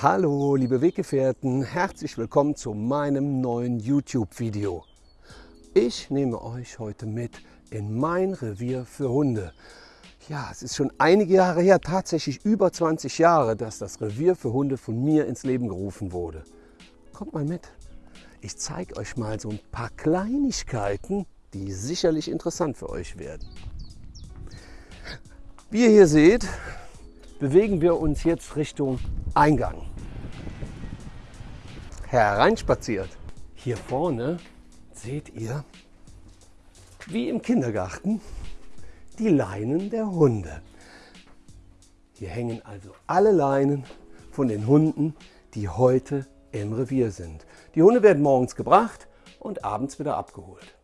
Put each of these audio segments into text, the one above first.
Hallo liebe Weggefährten, herzlich willkommen zu meinem neuen YouTube-Video. Ich nehme euch heute mit in mein Revier für Hunde. Ja, es ist schon einige Jahre her, tatsächlich über 20 Jahre, dass das Revier für Hunde von mir ins Leben gerufen wurde. Kommt mal mit. Ich zeige euch mal so ein paar Kleinigkeiten, die sicherlich interessant für euch werden. Wie ihr hier seht, bewegen wir uns jetzt Richtung Eingang. Hereinspaziert. Hier vorne seht ihr, wie im Kindergarten, die Leinen der Hunde. Hier hängen also alle Leinen von den Hunden, die heute im Revier sind. Die Hunde werden morgens gebracht und abends wieder abgeholt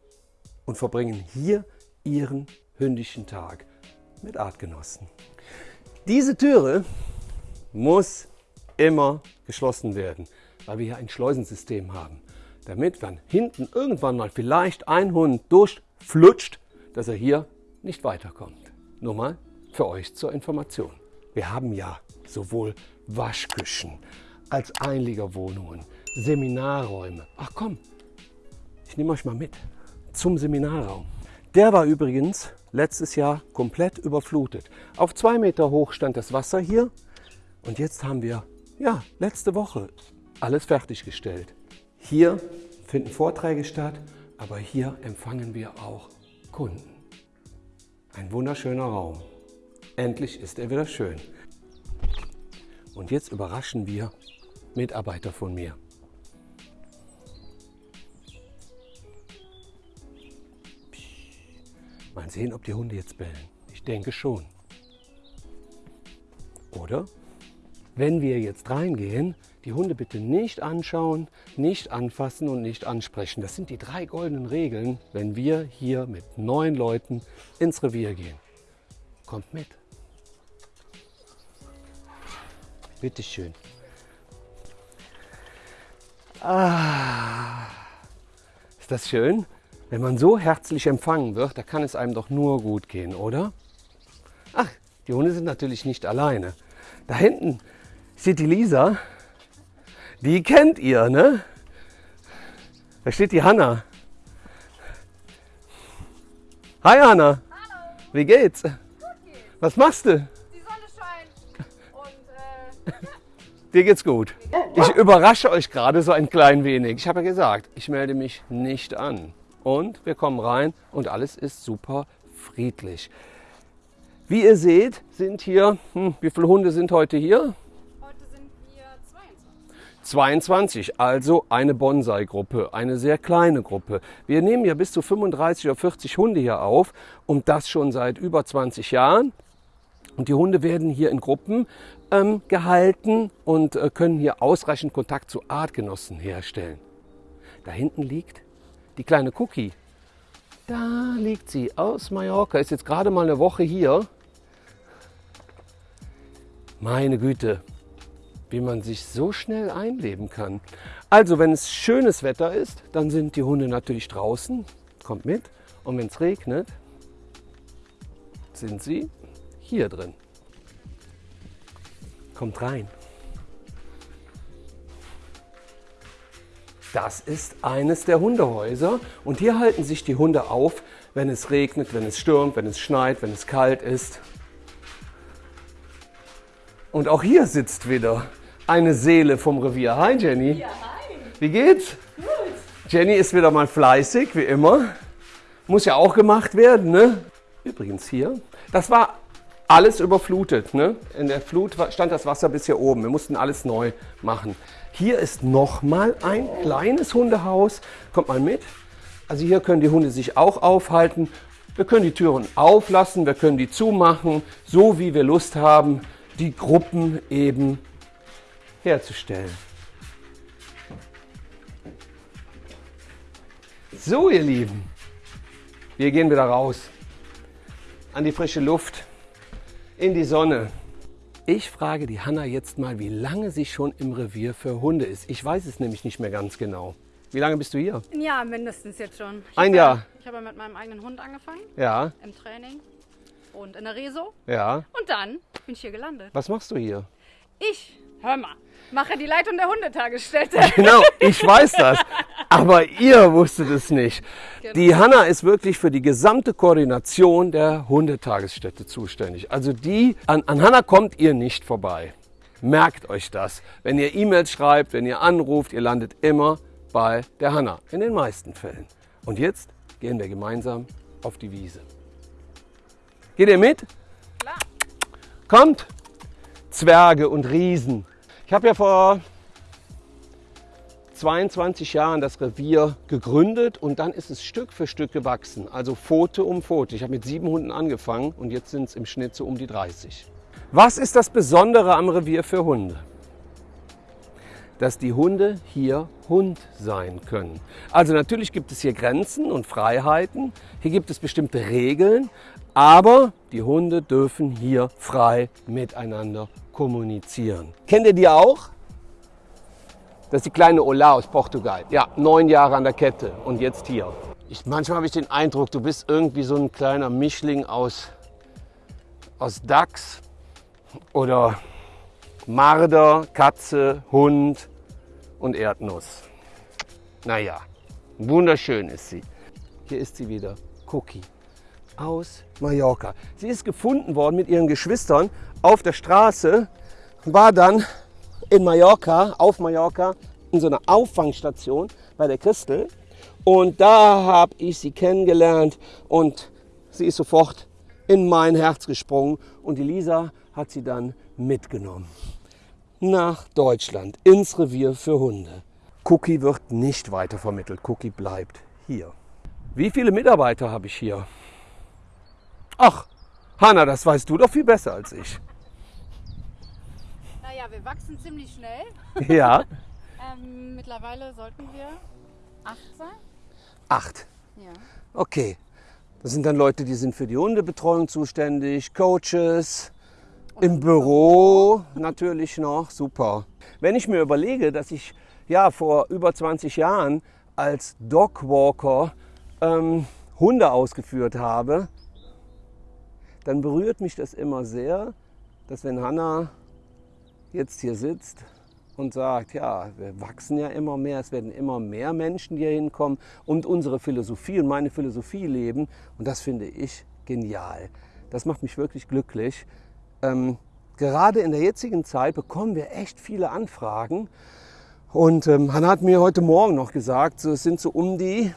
und verbringen hier ihren hündischen Tag mit Artgenossen. Diese Türe muss immer geschlossen werden, weil wir hier ein Schleusensystem haben. Damit, wenn hinten irgendwann mal vielleicht ein Hund durchflutscht, dass er hier nicht weiterkommt. Nur mal für euch zur Information. Wir haben ja sowohl Waschküchen als Einliegerwohnungen, Seminarräume. Ach komm, ich nehme euch mal mit zum Seminarraum. Der war übrigens letztes Jahr komplett überflutet. Auf zwei Meter hoch stand das Wasser hier und jetzt haben wir, ja, letzte Woche alles fertiggestellt. Hier finden Vorträge statt, aber hier empfangen wir auch Kunden. Ein wunderschöner Raum. Endlich ist er wieder schön. Und jetzt überraschen wir Mitarbeiter von mir. Mal sehen, ob die Hunde jetzt bellen. Ich denke schon. Oder? Wenn wir jetzt reingehen, die Hunde bitte nicht anschauen, nicht anfassen und nicht ansprechen. Das sind die drei goldenen Regeln, wenn wir hier mit neun Leuten ins Revier gehen. Kommt mit. Bitte schön. Ah, ist das schön? Wenn man so herzlich empfangen wird, da kann es einem doch nur gut gehen, oder? Ach, die Hunde sind natürlich nicht alleine. Da hinten die Lisa. Die kennt ihr, ne? Da steht die Hanna. Hi Hanna. Hallo. Wie geht's? Gut geht's. Was machst du? Die Sonne scheint und äh, Dir geht's gut. Ich überrasche euch gerade so ein klein wenig. Ich habe ja gesagt, ich melde mich nicht an. Und wir kommen rein und alles ist super friedlich. Wie ihr seht, sind hier, hm, wie viele Hunde sind heute hier? Heute sind wir 22. 22, also eine Bonsai-Gruppe, eine sehr kleine Gruppe. Wir nehmen ja bis zu 35 oder 40 Hunde hier auf und das schon seit über 20 Jahren. Und die Hunde werden hier in Gruppen ähm, gehalten und äh, können hier ausreichend Kontakt zu Artgenossen herstellen. Da hinten liegt die kleine Cookie. Da liegt sie aus Mallorca, ist jetzt gerade mal eine Woche hier. Meine Güte, wie man sich so schnell einleben kann. Also, wenn es schönes Wetter ist, dann sind die Hunde natürlich draußen, kommt mit. Und wenn es regnet, sind sie hier drin. Kommt rein. Das ist eines der Hundehäuser und hier halten sich die Hunde auf, wenn es regnet, wenn es stürmt, wenn es schneit, wenn es kalt ist. Und auch hier sitzt wieder eine Seele vom Revier. Hi Jenny. Ja, hi. Wie geht's? Gut. Jenny ist wieder mal fleißig, wie immer. Muss ja auch gemacht werden, ne? Übrigens hier, das war alles überflutet, ne? In der Flut stand das Wasser bis hier oben. Wir mussten alles neu machen. Hier ist nochmal ein kleines Hundehaus. Kommt mal mit. Also hier können die Hunde sich auch aufhalten. Wir können die Türen auflassen, wir können die zumachen, so wie wir Lust haben, die Gruppen eben herzustellen. So, ihr Lieben, wir gehen wieder raus an die frische Luft, in die Sonne. Ich frage die Hanna jetzt mal, wie lange sie schon im Revier für Hunde ist. Ich weiß es nämlich nicht mehr ganz genau. Wie lange bist du hier? Ein Jahr mindestens jetzt schon. Ich Ein hab Jahr. Ja, ich habe mit meinem eigenen Hund angefangen, Ja, im Training und in der Reso. ja. Und dann bin ich hier gelandet. Was machst du hier? Ich Hör mal, mache die Leitung der Hundetagesstätte. Genau, ich weiß das. Aber ihr wusstet es nicht. Die Hanna ist wirklich für die gesamte Koordination der Hundetagesstätte zuständig. Also die, an, an Hanna kommt ihr nicht vorbei. Merkt euch das. Wenn ihr E-Mails schreibt, wenn ihr anruft, ihr landet immer bei der Hanna. In den meisten Fällen. Und jetzt gehen wir gemeinsam auf die Wiese. Geht ihr mit? Klar. Kommt! Zwerge und Riesen. Ich habe ja vor 22 Jahren das Revier gegründet und dann ist es Stück für Stück gewachsen. Also Pfote um Pfote. Ich habe mit sieben Hunden angefangen und jetzt sind es im Schnitt so um die 30. Was ist das Besondere am Revier für Hunde? Dass die Hunde hier Hund sein können. Also natürlich gibt es hier Grenzen und Freiheiten. Hier gibt es bestimmte Regeln. Aber die Hunde dürfen hier frei miteinander kommunizieren. Kennt ihr die auch? Das ist die kleine Ola aus Portugal. Ja, neun Jahre an der Kette und jetzt hier. Ich, manchmal habe ich den Eindruck, du bist irgendwie so ein kleiner Mischling aus, aus Dachs oder Marder, Katze, Hund und Erdnuss. Naja, wunderschön ist sie. Hier ist sie wieder, Cookie aus Mallorca. Sie ist gefunden worden mit ihren Geschwistern auf der Straße, war dann in Mallorca, auf Mallorca, in so einer Auffangstation bei der Christel. Und da habe ich sie kennengelernt und sie ist sofort in mein Herz gesprungen. Und die Lisa hat sie dann mitgenommen nach Deutschland, ins Revier für Hunde. Cookie wird nicht weitervermittelt, Cookie bleibt hier. Wie viele Mitarbeiter habe ich hier? Ach, Hanna, das weißt du doch viel besser als ich. Naja, wir wachsen ziemlich schnell. Ja, Ähm, mittlerweile sollten wir acht sein. acht. Ja. Okay. Das sind dann Leute, die sind für die Hundebetreuung zuständig, Coaches, im Büro natürlich noch, super. Wenn ich mir überlege, dass ich ja vor über 20 Jahren als Dogwalker ähm, Hunde ausgeführt habe, dann berührt mich das immer sehr, dass wenn Hanna jetzt hier sitzt und sagt, ja, wir wachsen ja immer mehr, es werden immer mehr Menschen, hier hinkommen und unsere Philosophie und meine Philosophie leben. Und das finde ich genial. Das macht mich wirklich glücklich. Ähm, gerade in der jetzigen Zeit bekommen wir echt viele Anfragen. Und ähm, Hanna hat mir heute Morgen noch gesagt, es sind so um die,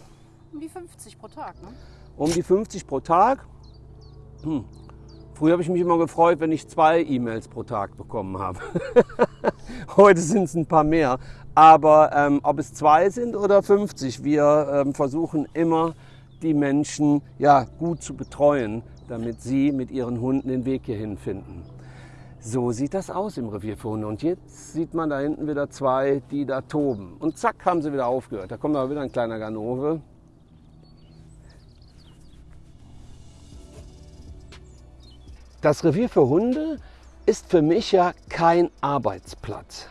Um die 50 pro Tag, ne? um die 50 pro Tag. Hm. Früher habe ich mich immer gefreut, wenn ich zwei E-Mails pro Tag bekommen habe. Heute sind es ein paar mehr. Aber ähm, ob es zwei sind oder 50, wir ähm, versuchen immer, die Menschen ja, gut zu betreuen, damit sie mit ihren Hunden den Weg hierhin finden. So sieht das aus im Revier für Hunde. Und jetzt sieht man da hinten wieder zwei, die da toben. Und zack, haben sie wieder aufgehört. Da kommt aber wieder ein kleiner Ganove. Das Revier für Hunde ist für mich ja kein Arbeitsplatz.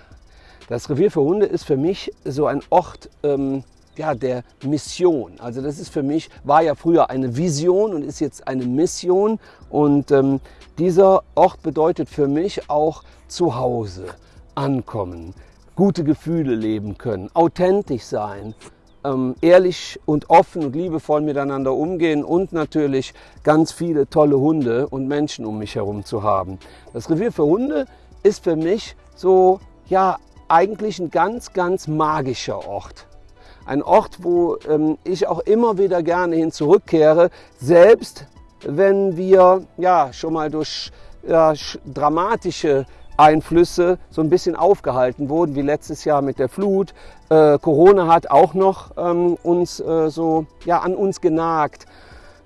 Das Revier für Hunde ist für mich so ein Ort ähm, ja, der Mission. Also das ist für mich, war ja früher eine Vision und ist jetzt eine Mission. Und ähm, dieser Ort bedeutet für mich auch Zuhause, ankommen, gute Gefühle leben können, authentisch sein, ähm, ehrlich und offen und liebevoll miteinander umgehen und natürlich ganz viele tolle Hunde und Menschen um mich herum zu haben. Das Revier für Hunde ist für mich so, ja, eigentlich ein ganz, ganz magischer Ort. Ein Ort, wo ähm, ich auch immer wieder gerne hin zurückkehre, selbst wenn wir ja schon mal durch ja, sch- dramatische Einflüsse so ein bisschen aufgehalten wurden, wie letztes Jahr mit der Flut. Äh, Corona hat auch noch ähm, uns äh, so ja, an uns genagt.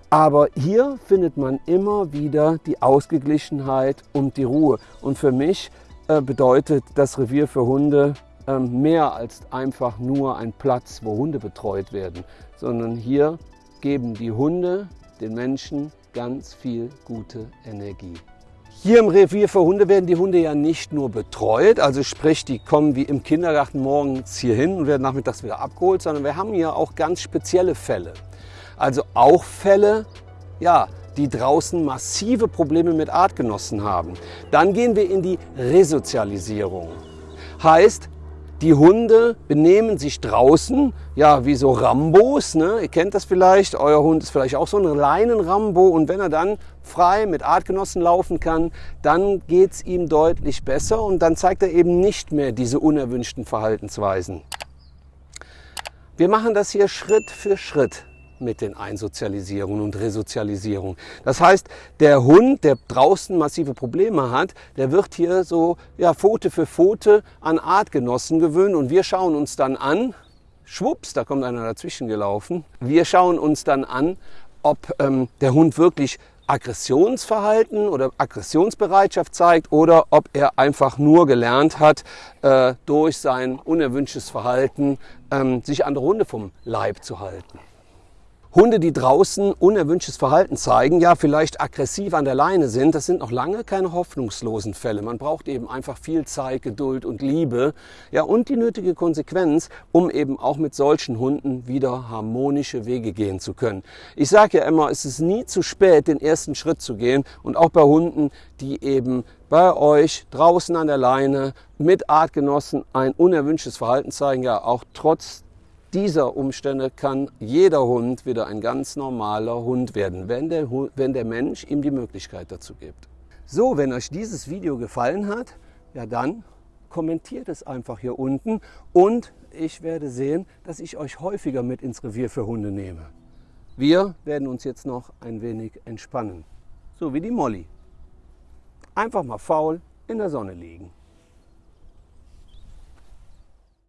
Aber hier findet man immer wieder die Ausgeglichenheit und die Ruhe. Und für mich äh, bedeutet das Revier für Hunde mehr als einfach nur ein Platz, wo Hunde betreut werden, sondern hier geben die Hunde den Menschen ganz viel gute Energie. Hier im Revier für Hunde werden die Hunde ja nicht nur betreut, also sprich, die kommen wie im Kindergarten morgens hier hin und werden nachmittags wieder abgeholt, sondern wir haben hier auch ganz spezielle Fälle. Also auch Fälle, ja, die draußen massive Probleme mit Artgenossen haben. Dann gehen wir in die Resozialisierung. Heißt, die Hunde benehmen sich draußen, ja, wie so Rambos. Ne? Ihr kennt das vielleicht. Euer Hund ist vielleicht auch so ein Leinen-Rambo. Und wenn er dann frei mit Artgenossen laufen kann, dann geht es ihm deutlich besser. Und dann zeigt er eben nicht mehr diese unerwünschten Verhaltensweisen. Wir machen das hier Schritt für Schritt mit den Einsozialisierungen und Resozialisierungen. Das heißt, der Hund, der draußen massive Probleme hat, der wird hier so ja, Pfote für Pfote an Artgenossen gewöhnt und wir schauen uns dann an, schwupps, da kommt einer dazwischen gelaufen, wir schauen uns dann an, ob ähm, der Hund wirklich Aggressionsverhalten oder Aggressionsbereitschaft zeigt oder ob er einfach nur gelernt hat, äh, durch sein unerwünschtes Verhalten ähm, sich andere Hunde vom Leib zu halten. Hunde, die draußen unerwünschtes Verhalten zeigen, ja vielleicht aggressiv an der Leine sind, das sind noch lange keine hoffnungslosen Fälle. Man braucht eben einfach viel Zeit, Geduld und Liebe, ja und die nötige Konsequenz, um eben auch mit solchen Hunden wieder harmonische Wege gehen zu können. Ich sage ja immer, es ist nie zu spät, den ersten Schritt zu gehen und auch bei Hunden, die eben bei euch draußen an der Leine mit Artgenossen ein unerwünschtes Verhalten zeigen, ja auch trotz dieser Umstände kann jeder Hund wieder ein ganz normaler Hund werden, wenn der, wenn der Mensch ihm die Möglichkeit dazu gibt. So, wenn euch dieses Video gefallen hat, ja dann kommentiert es einfach hier unten und ich werde sehen, dass ich euch häufiger mit ins Revier für Hunde nehme. Wir werden uns jetzt noch ein wenig entspannen, so wie die Molly. Einfach mal faul in der Sonne liegen.